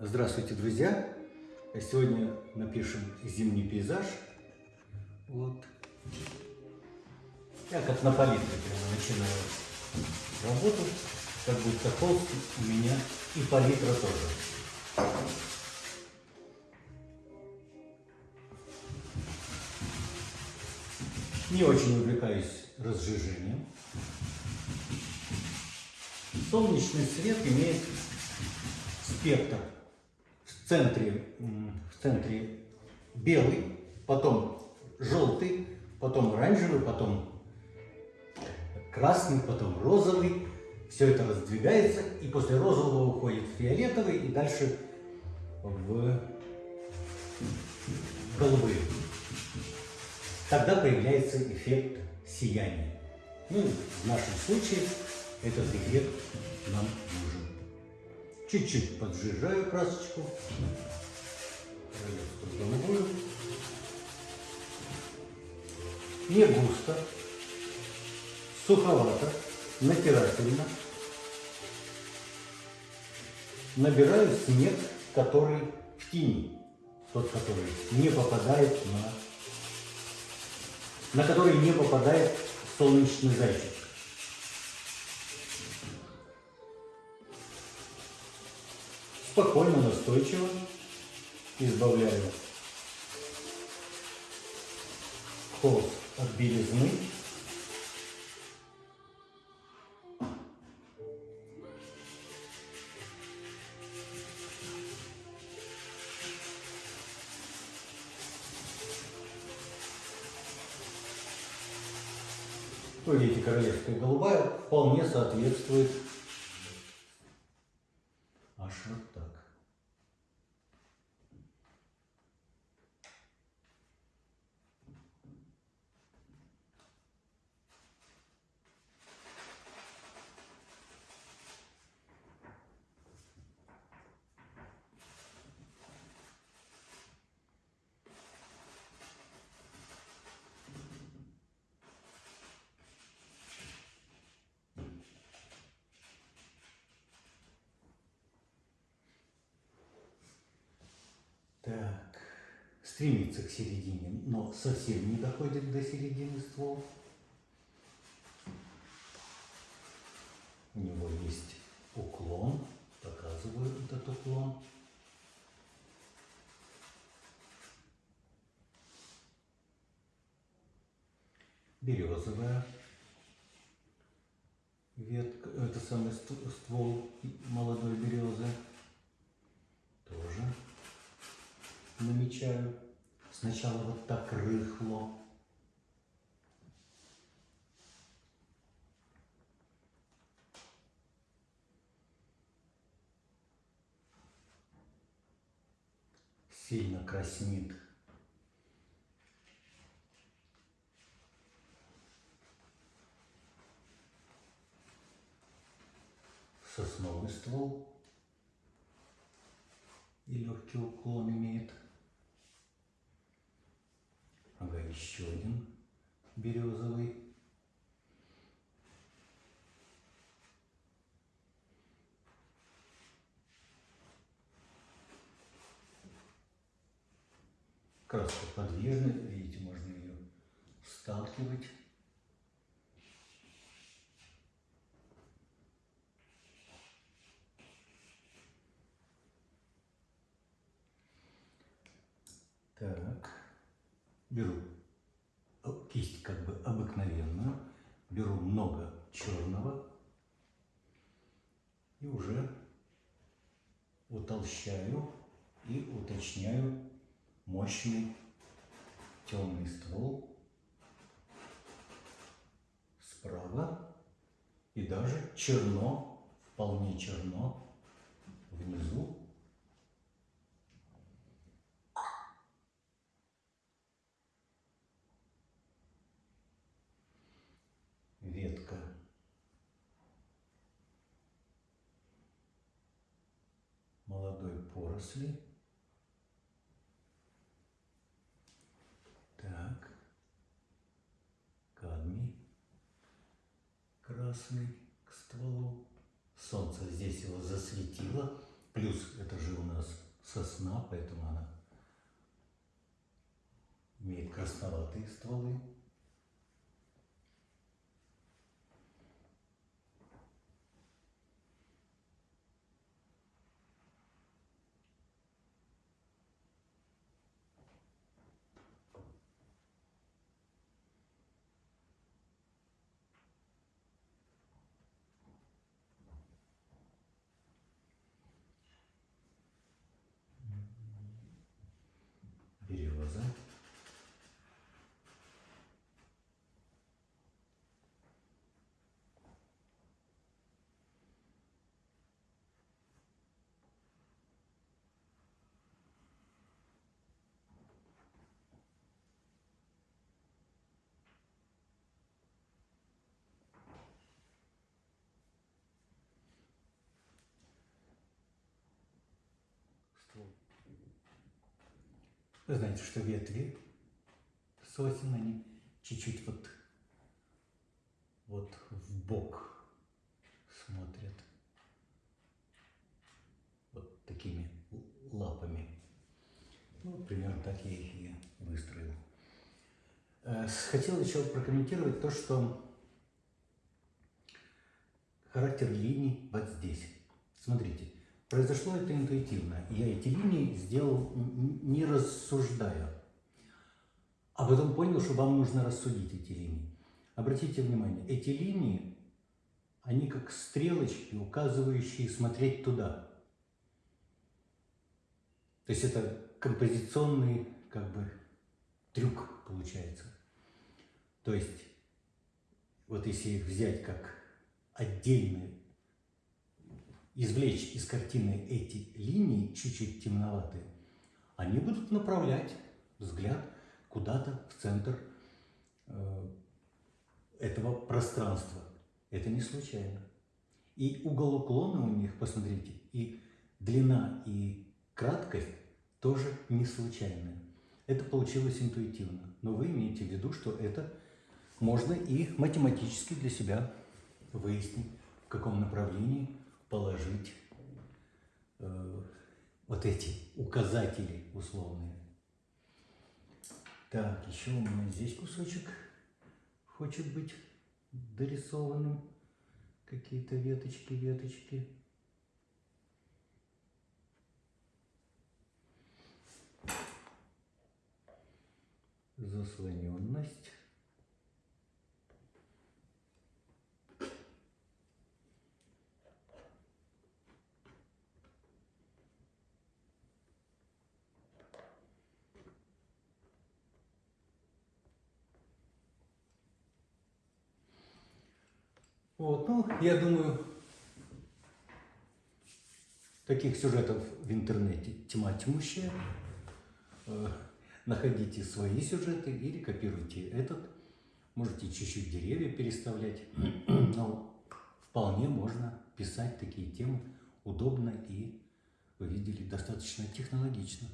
Здравствуйте, друзья! Сегодня напишем зимний пейзаж. Вот. Я как на палитре прямо начинаю работу. Как будто холст у меня и палитра тоже. Не очень увлекаюсь разжижением. Солнечный свет имеет спектр в центре, в центре белый, потом желтый, потом оранжевый, потом красный, потом розовый. Все это раздвигается, и после розового уходит фиолетовый, и дальше в голубые. Тогда появляется эффект сияния. Ну, в нашем случае этот эффект нам нужен. Чуть-чуть поджижаю красочку. Не густо, суховато, натирательно. Набираю снег, который в тени. Тот, который не попадает на... на который не попадает солнечный зайчик. Спокойно, настойчиво избавляю холст от белизны. Видите, королевская голубая вполне соответствует вот так. Стремится к середине, но совсем не доходит до середины ствол. У него есть уклон, показываю этот уклон. Березовая ветка, это самый ствол молодой березы. Намечаю. Сначала вот так рыхло. Сильно краснит. Сосновый ствол и легкий уклон имеет. Ага, еще один березовый. Краска подвижная, видите, можно ее сталкивать. Так беру кисть как бы обыкновенную, беру много черного и уже утолщаю и уточняю мощный темный ствол справа и даже черно, вполне черно внизу поросли. Так, кадмий красный к стволу. Солнце здесь его засветило. Плюс это же у нас сосна, поэтому она имеет красноватые стволы. береза. Ствол. Вы знаете, что ветви сосен, они чуть-чуть вот, вот в бок смотрят. Вот такими лапами. Ну, примерно так я их и выстроил. Э, Хотел еще прокомментировать то, что характер линий вот здесь. Смотрите, произошло это интуитивно. Я эти линии сделал не рассуждая, а потом понял, что вам нужно рассудить эти линии. Обратите внимание, эти линии, они как стрелочки, указывающие смотреть туда. То есть это композиционный как бы трюк получается. То есть вот если их взять как отдельные, извлечь из картины эти линии, чуть-чуть темноватые, они будут направлять взгляд куда-то в центр э, этого пространства. Это не случайно. И угол уклона у них, посмотрите, и длина, и краткость тоже не случайные. Это получилось интуитивно. Но вы имеете в виду, что это можно и математически для себя выяснить, в каком направлении положить э, вот эти указатели условные. Так, еще у меня здесь кусочек хочет быть дорисованным. Какие-то веточки, веточки. Заслоненность. Вот, ну, я думаю, таких сюжетов в интернете тьма тьмущая. Э, Находите свои сюжеты или копируйте этот. Можете чуть-чуть деревья переставлять. Но вполне можно писать такие темы удобно и, вы видели, достаточно технологично.